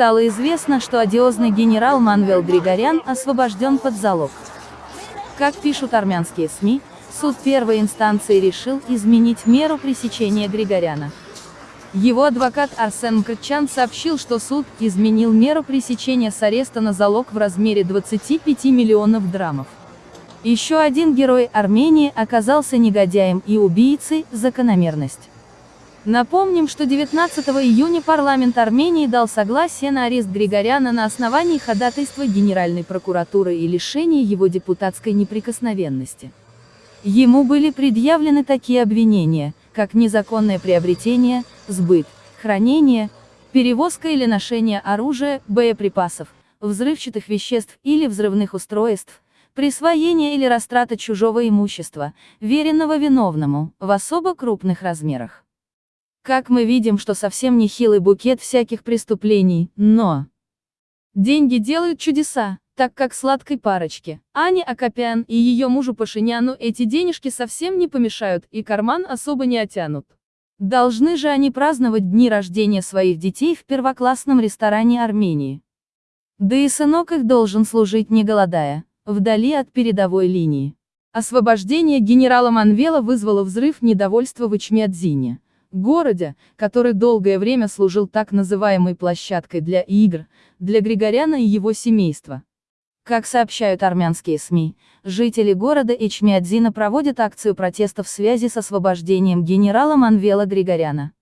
Стало известно, что одиозный генерал Манвел Григорян освобожден под залог. Как пишут армянские СМИ, суд первой инстанции решил изменить меру пресечения Григоряна. Его адвокат Арсен Мкрчан сообщил, что суд изменил меру пресечения с ареста на залог в размере 25 миллионов драмов. Еще один герой Армении оказался негодяем и убийцей, закономерность. Напомним, что 19 июня парламент Армении дал согласие на арест Григоряна на основании ходатайства Генеральной прокуратуры и лишения его депутатской неприкосновенности. Ему были предъявлены такие обвинения, как незаконное приобретение, сбыт, хранение, перевозка или ношение оружия, боеприпасов, взрывчатых веществ или взрывных устройств, присвоение или растрата чужого имущества, веренного виновному, в особо крупных размерах. Как мы видим, что совсем не хилый букет всяких преступлений, но... Деньги делают чудеса, так как сладкой парочке, Ане Акопян и ее мужу Пашиняну эти денежки совсем не помешают и карман особо не отянут. Должны же они праздновать дни рождения своих детей в первоклассном ресторане Армении. Да и сынок их должен служить не голодая вдали от передовой линии. Освобождение генерала Манвела вызвало взрыв недовольства в Ичмядзине, городе, который долгое время служил так называемой площадкой для игр, для Григоряна и его семейства. Как сообщают армянские СМИ, жители города Ичмядзина проводят акцию протеста в связи с освобождением генерала Манвела Григоряна.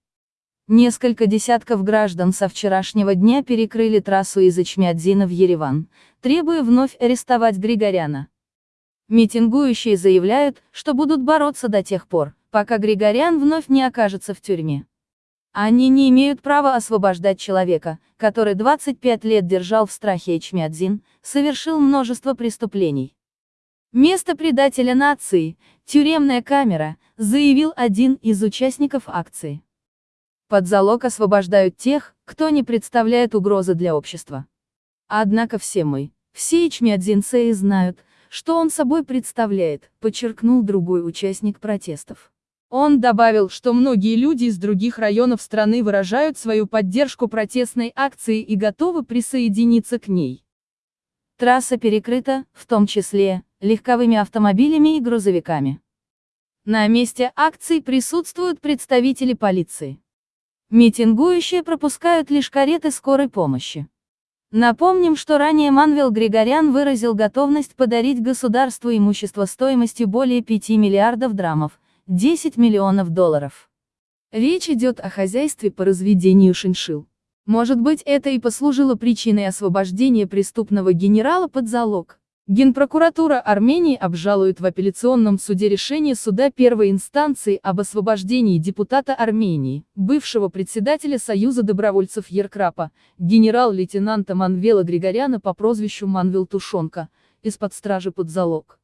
Несколько десятков граждан со вчерашнего дня перекрыли трассу из Ичмядзина в Ереван, требуя вновь арестовать Григоряна. Митингующие заявляют, что будут бороться до тех пор, пока Григорян вновь не окажется в тюрьме. Они не имеют права освобождать человека, который 25 лет держал в страхе Ичмядзин, совершил множество преступлений. Место предателя нации, тюремная камера, заявил один из участников акции. Под залог освобождают тех, кто не представляет угрозы для общества. Однако все мы, все ичмядзинцы знают, что он собой представляет, подчеркнул другой участник протестов. Он добавил, что многие люди из других районов страны выражают свою поддержку протестной акции и готовы присоединиться к ней. Трасса перекрыта, в том числе, легковыми автомобилями и грузовиками. На месте акции присутствуют представители полиции. Митингующие пропускают лишь кареты скорой помощи. Напомним, что ранее Манвел Григорян выразил готовность подарить государству имущество стоимостью более 5 миллиардов драмов, 10 миллионов долларов. Речь идет о хозяйстве по разведению шиншил. Может быть это и послужило причиной освобождения преступного генерала под залог. Генпрокуратура Армении обжалует в апелляционном суде решение суда первой инстанции об освобождении депутата Армении, бывшего председателя Союза добровольцев Еркрапа, генерал-лейтенанта Манвела Григоряна по прозвищу Манвел Тушонка, из-под стражи под залог.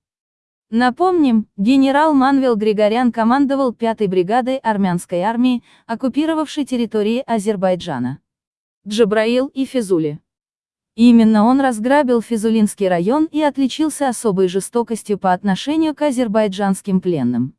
Напомним, генерал Манвел Григорян командовал 5-й бригадой армянской армии, оккупировавшей территории Азербайджана. Джабраил и Физули. Именно он разграбил Физулинский район и отличился особой жестокостью по отношению к азербайджанским пленным.